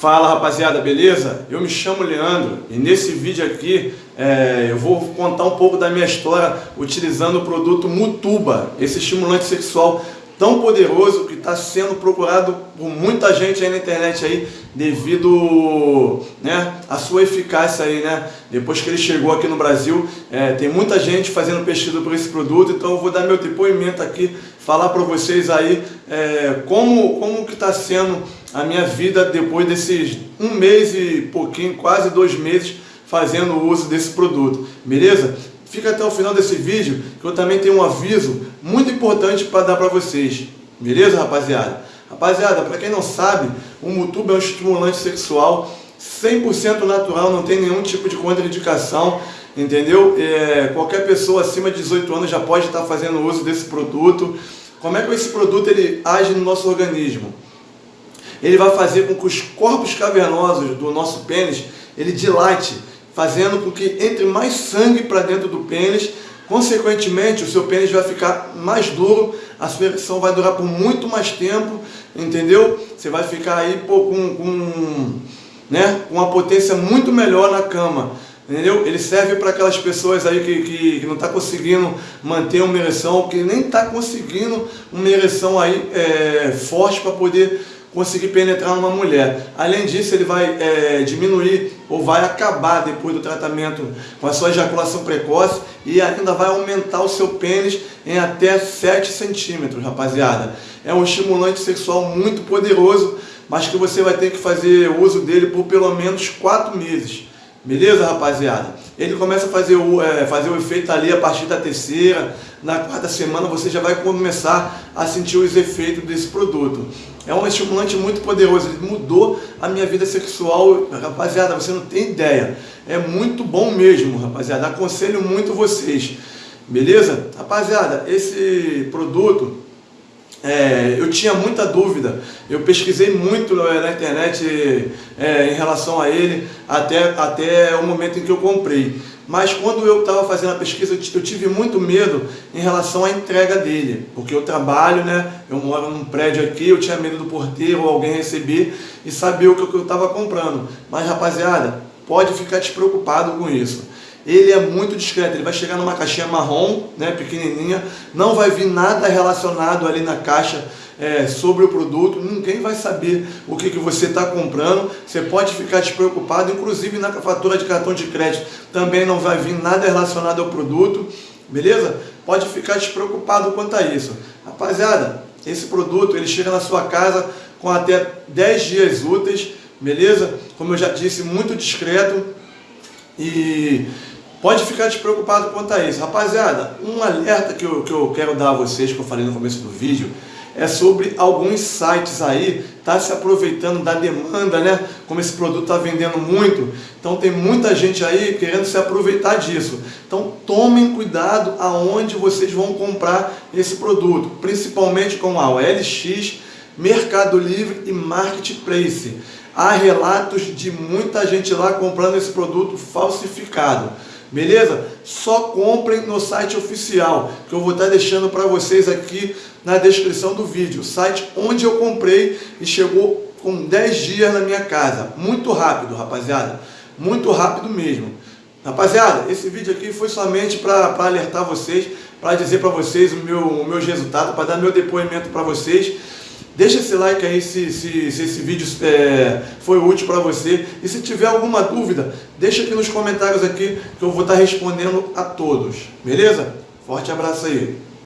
Fala rapaziada, beleza? Eu me chamo Leandro e nesse vídeo aqui é, eu vou contar um pouco da minha história utilizando o produto Mutuba, esse estimulante sexual tão poderoso que está sendo procurado por muita gente aí na internet aí devido né, à sua eficácia aí, né? Depois que ele chegou aqui no Brasil, é, tem muita gente fazendo pesquisa por esse produto, então eu vou dar meu depoimento aqui, falar para vocês aí é, como, como que está sendo a minha vida depois desses um mês e pouquinho, quase dois meses fazendo uso desse produto, beleza? Fica até o final desse vídeo, que eu também tenho um aviso muito importante para dar para vocês. Beleza, rapaziada? Rapaziada, para quem não sabe, o Mutuba é um estimulante sexual 100% natural, não tem nenhum tipo de contraindicação, entendeu? É, qualquer pessoa acima de 18 anos já pode estar fazendo uso desse produto. Como é que esse produto ele age no nosso organismo? Ele vai fazer com que os corpos cavernosos do nosso pênis ele dilate fazendo com que entre mais sangue para dentro do pênis, consequentemente o seu pênis vai ficar mais duro, a sua ereção vai durar por muito mais tempo, entendeu? Você vai ficar aí pô, com, com, né, uma potência muito melhor na cama. Entendeu? Ele serve para aquelas pessoas aí que, que, que não está conseguindo manter uma ereção, que nem está conseguindo uma ereção aí é, forte para poder conseguir penetrar numa mulher. Além disso, ele vai é, diminuir ou vai acabar depois do tratamento com a sua ejaculação precoce e ainda vai aumentar o seu pênis em até 7 centímetros, rapaziada. É um estimulante sexual muito poderoso, mas que você vai ter que fazer uso dele por pelo menos 4 meses. Beleza, rapaziada? Ele começa a fazer o, é, fazer o efeito ali a partir da terceira, na quarta semana você já vai começar a sentir os efeitos desse produto. É um estimulante muito poderoso, ele mudou a minha vida sexual, rapaziada, você não tem ideia. É muito bom mesmo, rapaziada, aconselho muito vocês. Beleza? Rapaziada, esse produto é, eu tinha muita dúvida, eu pesquisei muito na internet é, em relação a ele até, até o momento em que eu comprei. Mas quando eu estava fazendo a pesquisa, eu tive muito medo em relação à entrega dele, porque eu trabalho, né? Eu moro num prédio aqui, eu tinha medo do porteiro ou alguém receber e saber o que eu estava comprando. Mas rapaziada, pode ficar despreocupado com isso ele é muito discreto, ele vai chegar numa caixinha marrom, né, pequenininha, não vai vir nada relacionado ali na caixa é, sobre o produto, ninguém vai saber o que, que você está comprando, você pode ficar despreocupado, inclusive na fatura de cartão de crédito também não vai vir nada relacionado ao produto, beleza? Pode ficar despreocupado quanto a isso. Rapaziada, esse produto ele chega na sua casa com até 10 dias úteis, beleza? Como eu já disse, muito discreto e Pode ficar despreocupado quanto a isso. Rapaziada, um alerta que eu, que eu quero dar a vocês, que eu falei no começo do vídeo, é sobre alguns sites aí, tá se aproveitando da demanda, né? Como esse produto está vendendo muito, então tem muita gente aí querendo se aproveitar disso. Então tomem cuidado aonde vocês vão comprar esse produto, principalmente com a OLX, Mercado Livre e Marketplace. Há relatos de muita gente lá comprando esse produto falsificado. Beleza? Só comprem no site oficial, que eu vou estar deixando para vocês aqui na descrição do vídeo. Site onde eu comprei e chegou com 10 dias na minha casa. Muito rápido, rapaziada. Muito rápido mesmo. Rapaziada, esse vídeo aqui foi somente para alertar vocês, para dizer para vocês o meu, o meus resultados, para dar meu depoimento para vocês. Deixa esse like aí se, se, se esse vídeo é, foi útil para você. E se tiver alguma dúvida, deixa aqui nos comentários aqui que eu vou estar respondendo a todos. Beleza? Forte abraço aí.